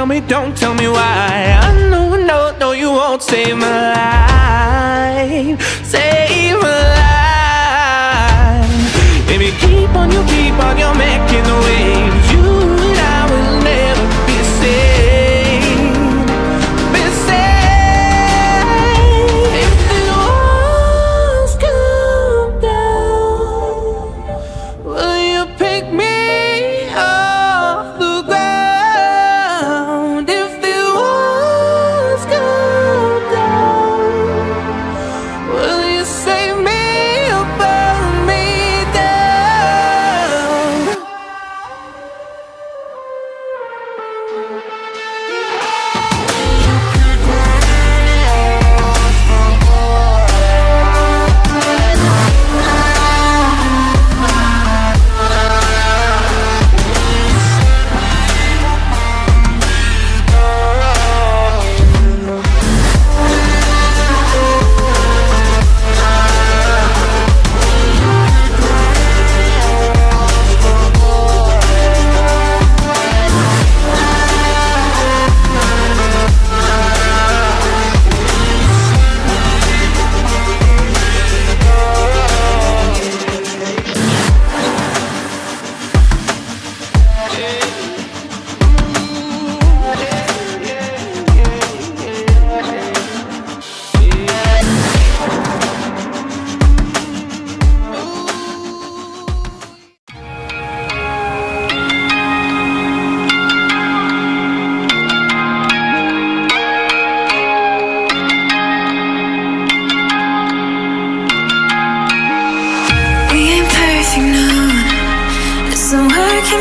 tell me, don't tell me why. I know, no, no, you won't save my life.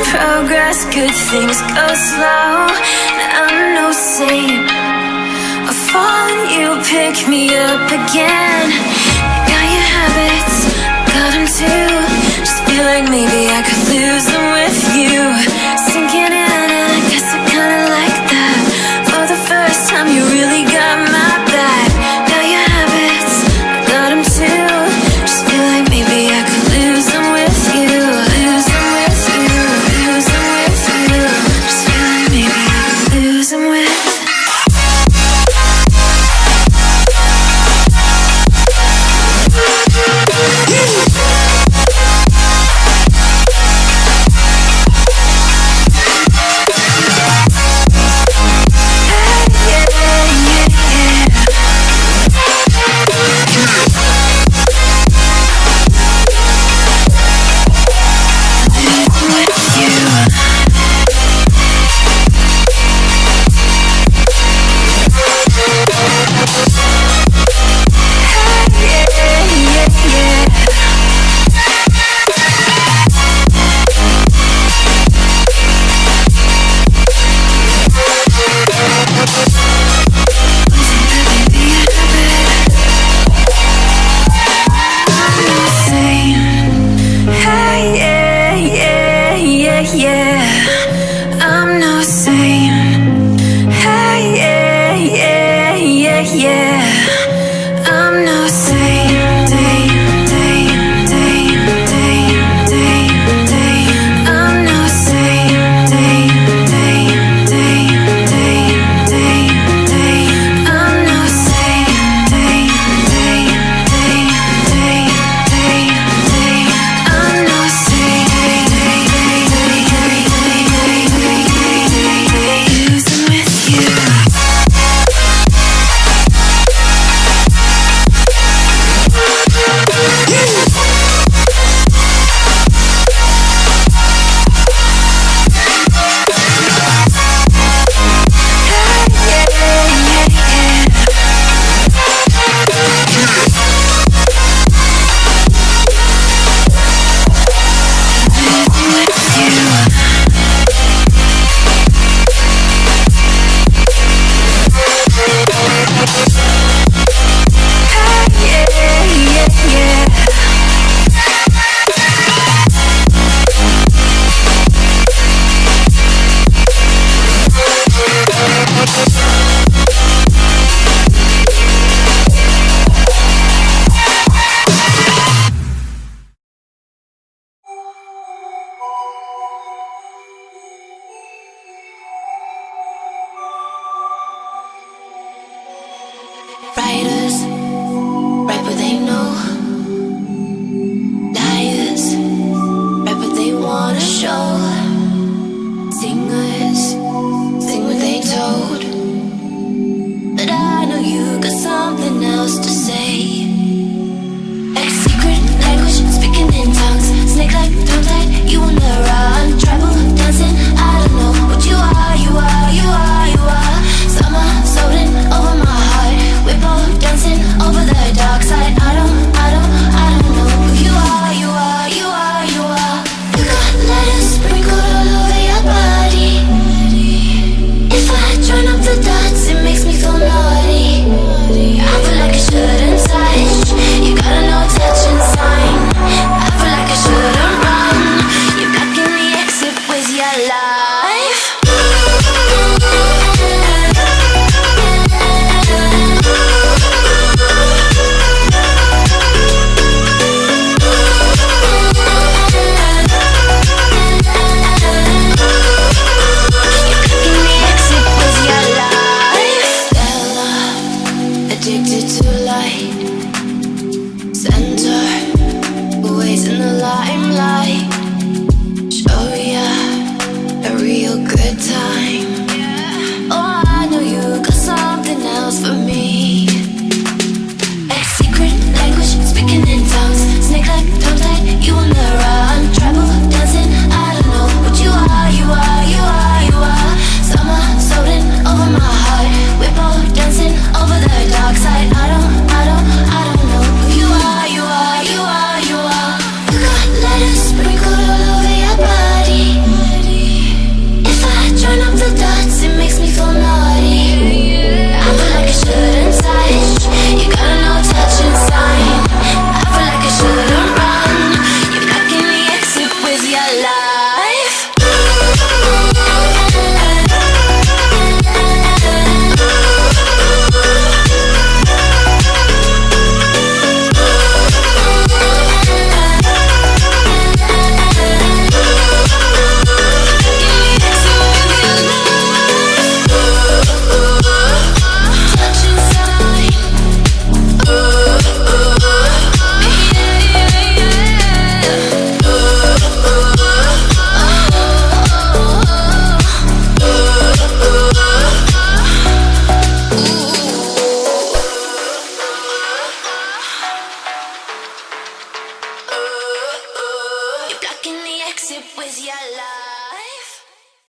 progress, good things go slow. I'm no saint. I fall, you pick me up again. yeah.